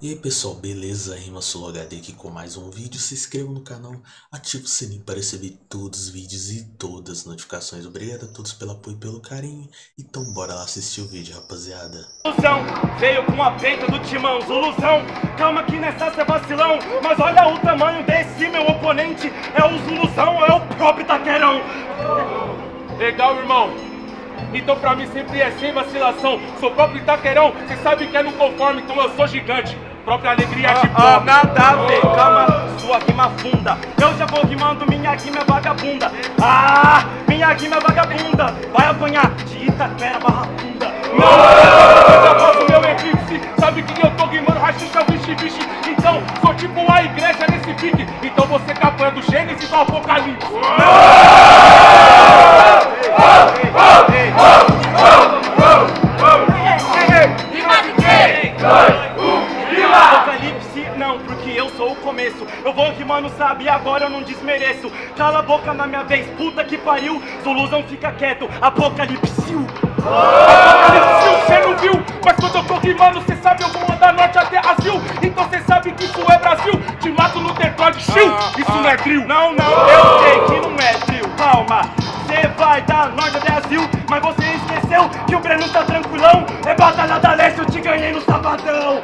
E aí pessoal, beleza? Rima HD aqui com mais um vídeo. Se inscreva no canal, ative o sininho para receber todos os vídeos e todas as notificações. Obrigado a todos pelo apoio e pelo carinho. Então bora lá assistir o vídeo, rapaziada. Zuluzão, veio com a peita do timão. Zuluzão, calma que nessa cê vacilão. Mas olha o tamanho desse meu oponente. É o Zuluzão, é o próprio Taquerão. Legal, irmão. Então pra mim sempre é sem vacilação. Sou próprio Itaquerão, cê sabe que é no conforme, então eu sou gigante. Própria alegria de Ah, pobre. nada a ver, calma, sua rima funda. Eu já vou rimando, minha rima é vagabunda. Ah, minha rima é vagabunda. Vai apanhar de Itaquera barra funda. Eu já meu eclipse, sabe que eu tô rimando rachixa, vixe, vixe. Então, sou tipo a igreja nesse pique. Então você capanha do Gênesis ao Apocalipse. Apocalipse Eu vou rimando, sabe, agora eu não desmereço. Cala a boca na minha vez, puta que pariu. Zuluzão fica quieto, Apocalipse. Apocalipse, cê não viu? Mas quando eu tô rimando, cê sabe eu vou andar norte até Azul. Então cê sabe que isso é Brasil. Te mato no Detroit, chill. Isso não é drill. Não, não, eu sei que não é trio. Calma, cê vai dar norte até Brasil, mas você esqueceu que o Breno tá tranquilão. É batalha da leste, eu te ganhei no sabadão.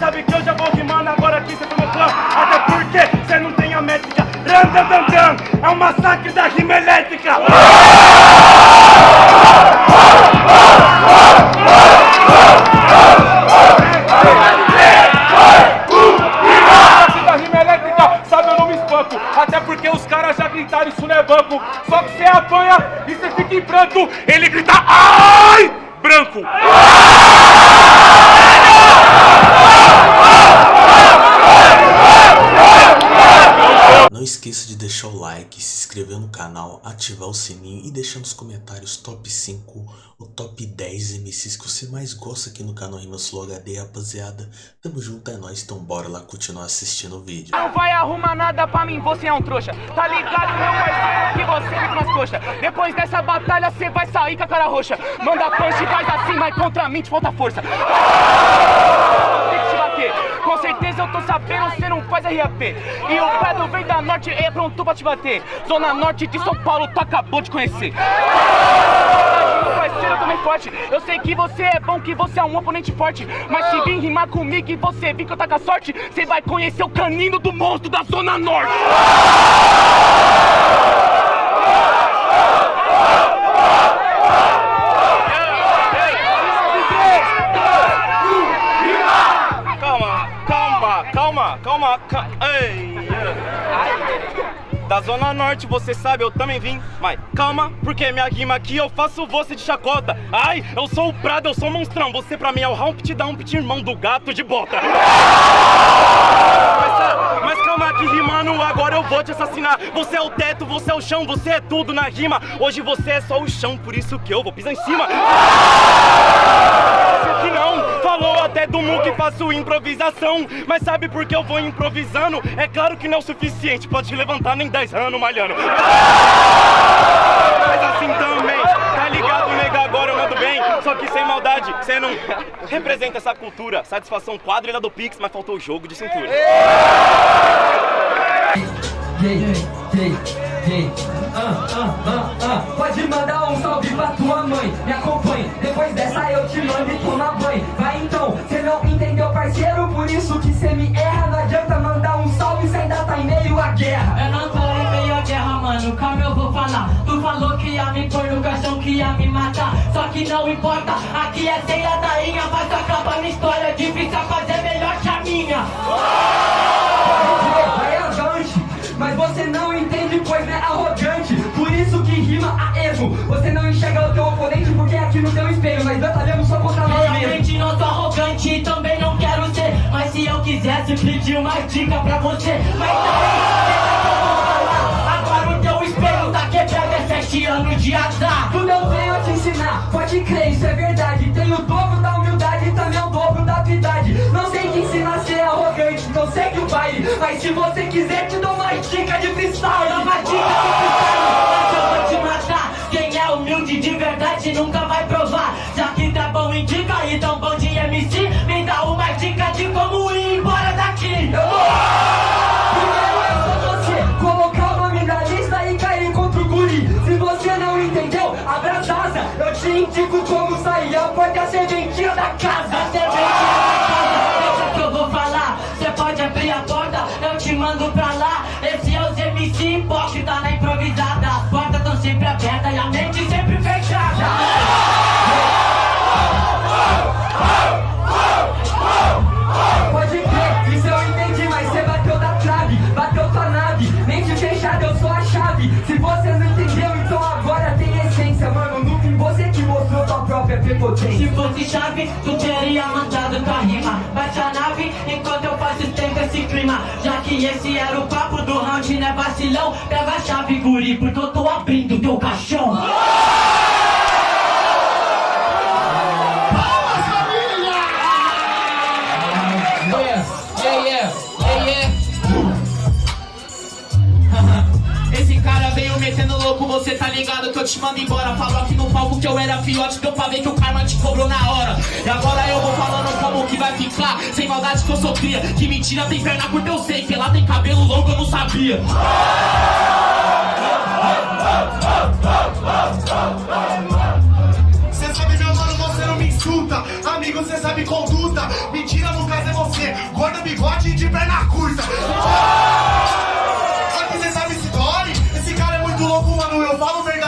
Sabe que eu já vou rimando agora aqui, cê foi meu fã. Até porque cê não tem a métrica. É um massacre da rima elétrica. Em. Ele grita, ai! Branco. Não esqueça de deixar o like, se inscrever no canal, ativar o sininho e deixar nos comentários top 5 ou top 10 MCs que você mais gosta aqui no canal Rimas Flow HD, rapaziada. Tamo junto, é nóis, então bora lá continuar assistindo o vídeo. Não vai arrumar nada pra mim, você é um trouxa. Tá ligado, meu parceiro, que você vem com as coxas. Depois dessa batalha, cê vai sair com a cara roxa. Manda punch, faz assim, mas contra mim te falta força. Tem que te bater. Com certeza eu tô sabendo, cê não faz RAP. E o Pedro vem da norte, é pronto pra te bater. Zona norte de São Paulo, tu acabou de conhecer. Parceiro, eu também forte. Eu sei que você é bom, que você é um oponente forte. Mas se vir rimar comigo e você vir que eu tá com a sorte, você vai conhecer o canino do monstro da Zona Norte. Ei, Da Zona Norte, você sabe, eu também vim. Mas calma, porque minha rima aqui eu faço você de chacota. Ai, eu sou o Prado, eu sou o monstrão. Você pra mim é o Humpty Dumpty, irmão do gato de bota. Mas, mas calma que rimando, agora eu vou te assassinar. Você é o teto, você é o chão, você é tudo na rima. Hoje você é só o chão, por isso que eu vou pisar em cima. Até do mu que faço improvisação. Mas sabe por que eu vou improvisando? É claro que não é o suficiente pra te levantar nem 10 anos malhando. Mas assim também, tá ligado, nega? Agora eu mando bem. Só que sem maldade, você não representa essa cultura. Satisfação quadrilha do Pix, mas faltou o jogo de cintura. Ah, ah, ah, ah. Pode mandar um salve pra tua mãe. Me acompanhe. Depois dessa eu te mando e toma banho. Vai então, cê não entendeu, parceiro. Por isso que cê me erra. Não adianta mandar um salve, cê ainda tá em meio à guerra. Eu não tô em meio à guerra, mano, calma eu vou falar Tu falou que ia me pôr no caixão, que ia me matar Só que não importa, aqui é ceia da inha Mas acaba minha história, difícil é fazer melhor que a minha Vai avante, mas você não se eu quisesse pedir uma dica pra você. Mas que eu vou falar Agora o teu espelho tá quebrado, é sete anos de azar. Tu não veio te ensinar Pode crer, isso é verdade. Tenho o dobro da humildade e também o dobro da habilidade. Não sei te ensinar a ser arrogante, não segue o baile. Mas se você quiser te dou uma dica de freestyle. Dá uma dica de freestyle, mas eu vou te matar. Quem é humilde de verdade nunca vai casa A serventia da casa, deixa que eu vou falar. Cê pode abrir a porta, eu te mando pra lá. Esse é os MC hipócrita na improvisada. As portas tão sempre abertas e a mente sempre fechada. Pode crer, isso eu entendi, mas você bateu da trave, bateu tua nave, mente fechada, eu sou a chave. Se você não entendeu, então própria prepotência. Se fosse chave, tu teria mandado tua rima. Bate a nave enquanto eu faço tempo esse clima. Já que esse era o papo do round, né vacilão? Pega a chave, guri, porque eu tô abrindo teu caixão. Esse cara veio metendo louco, você tá ligado que eu te mando embora fiote, deu pra ver que o karma te cobrou na hora E agora eu vou falando como que vai ficar Sem maldade que eu sou cria, que mentira tem perna curta eu sei Que lá tem cabelo longo eu não sabia Cê sabe, meu mano, você não me insulta. Amigo, cê sabe conduta. Mentira, no caso é você. Gordo, bigode e de perna curta. Aqui cê sabe se dói. Esse cara é muito louco, mano. Eu falo verdade,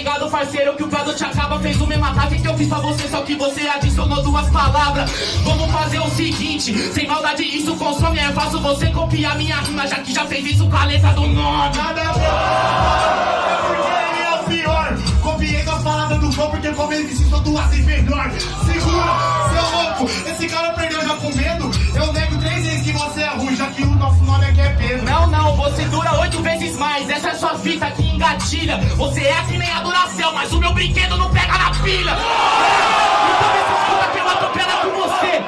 ligado, parceiro? Que o prazo te acaba, fez o mesmo ataque que eu fiz pra você, só que você adicionou duas palavras. Vamos fazer o seguinte, sem maldade, isso consome, é fácil você copiar minha rima, já que já fez isso com a letra do nome. Nada a. É porque ele é o pior. Copiei com palavras do flow, porque como ele ensinou duas vezes melhor. Segura, seu louco. Esse cara perdeu mais, essa é sua fita que engatilha. Você é que nem a Duracell, mas o meu brinquedo não pega na pilha. Então me escuta que eu atropelo com você.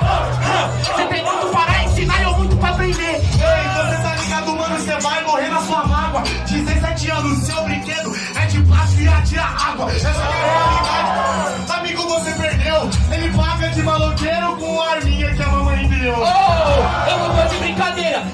Você tem muito para ensinar e eu muito pra aprender. Ei, você tá ligado, mano? Você vai morrer na sua mágoa. 17 anos, seu brinquedo é de plástico e atira água. Essa é a realidade. Amigo, você perdeu. Ele paga de maloqueiro com a arminha que a mamãe deu.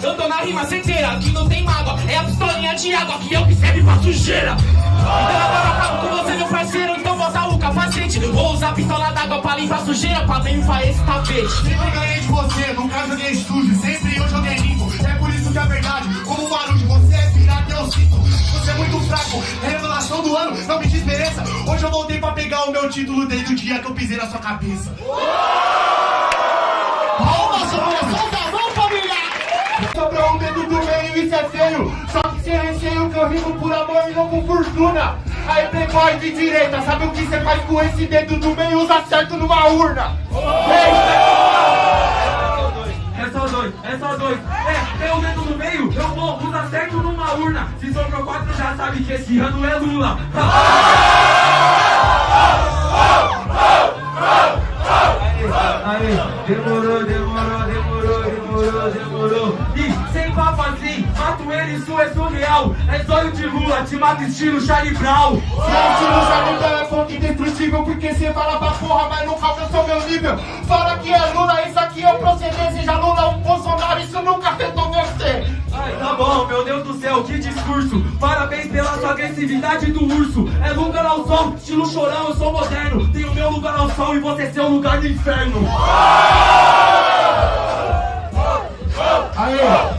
Eu tô na rima certeira, que não tem mágoa, é a pistolinha de água que eu que serve pra sujeira. Então agora acabo com você, meu parceiro, então bota o capacete. Vou usar a pistola d'água pra limpar sujeira, pra limpar esse tapete. Sempre ganhei de você, nunca joguei sujo. Sempre eu joguei limpo. É por isso que é verdade. Como o barulho, você é pirata, eu sinto. Você é muito fraco. É revelação do ano, não me desmereça. Hoje eu voltei pra pegar o meu título desde o dia que eu pisei na sua cabeça. Sem receio que eu rimo por amor e não com fortuna. Aí, playboy de direita, sabe o que você faz com esse dedo do meio? Usa certo numa urna. É só dois, é só dois. É, tem o dedo no meio, eu vou, usa certo numa urna. Se sobrou quatro, já sabe que esse ano é Lula. Aí, demorou, demorou, demorou, demorou, demorou. E papo assim, mato ele, isso é surreal. É zóio de Lula, te mato estilo Charlie Brown. Gente, não sabe então é fonte indestrutível Porque cê fala pra porra, mas nunca alcançou meu nível. Fala que é Lula, isso aqui é o proceder Seja Lula ou Bolsonaro, isso nunca afetou você. Ai, tá bom, meu Deus do céu, que discurso. Parabéns pela sua agressividade do urso. É lugar ao sol, estilo chorão, eu sou moderno. Tenho meu lugar ao sol e você seu lugar no inferno. Aê,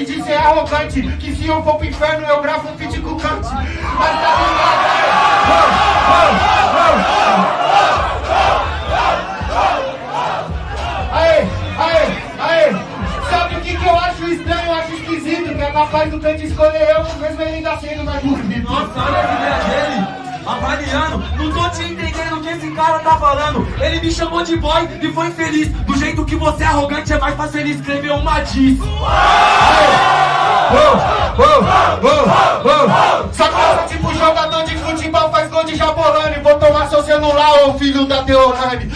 de ser arrogante Que se eu for pro inferno eu gravo um feat com Kant. Mas tá ligado, Aê, aê, aê. Sabe o que, que eu acho estranho, eu acho esquisito Que é capaz do Kant escolher eu, mesmo ele ainda sendo mais bonito Nossa, olha a ideia dele avaliando. Não tô te entendendo o que esse cara tá falando. Ele me chamou de boy e foi feliz. Do jeito que você é arrogante, é mais fácil ele escrever uma diz. Só que eu sou tipo jogador de futebol, faz gol de jabolane. Vou tomar seu celular, ô filho da Teorane.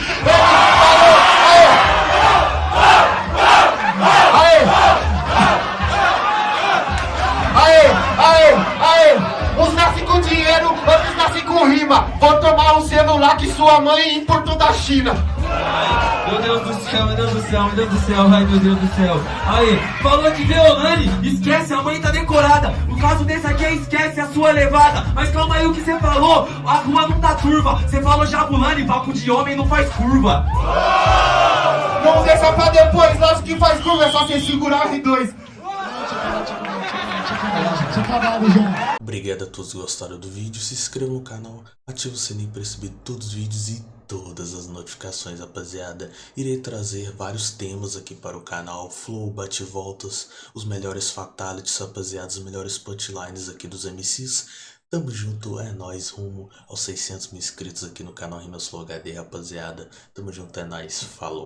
Tomar um celular que sua mãe importou da China. Meu Deus do céu, meu Deus do céu, meu Deus do céu, ai meu Deus do céu. Aí, falou que Deolane, esquece, a mãe tá decorada. O caso desse aqui é esquece a sua levada. Mas calma aí o que você falou, a rua não tá turva. Você falou Jabulani, papo de homem não faz curva. Não deixa pra depois, lógico que faz curva, é só você segurar R2. Obrigado a todos que gostaram do vídeo, se inscreva no canal, ative o sininho para receber todos os vídeos e todas as notificações, rapaziada. Irei trazer vários temas aqui para o canal, flow, bate-voltas, os melhores fatalities, rapaziada, os melhores punchlines aqui dos MCs. Tamo junto, é nóis, rumo aos 600 mil inscritos aqui no canal Rimas Flow HD, rapaziada. Tamo junto, é nóis, falou.